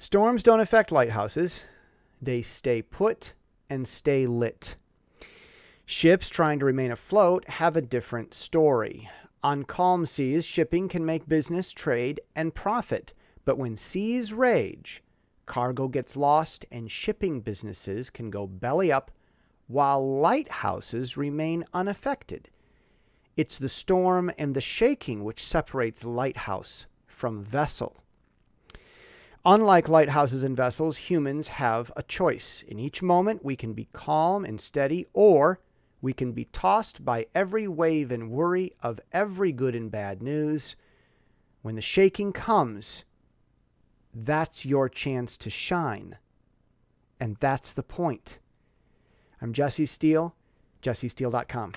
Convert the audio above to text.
Storms don't affect lighthouses, they stay put and stay lit. Ships trying to remain afloat have a different story. On calm seas, shipping can make business, trade, and profit. But when seas rage, cargo gets lost and shipping businesses can go belly up while lighthouses remain unaffected. It's the storm and the shaking which separates lighthouse from vessel. Unlike lighthouses and vessels, humans have a choice. In each moment, we can be calm and steady, or we can be tossed by every wave and worry of every good and bad news. When the shaking comes, that's your chance to shine. And that's the point. I'm Jesse Steele, jessesteele.com.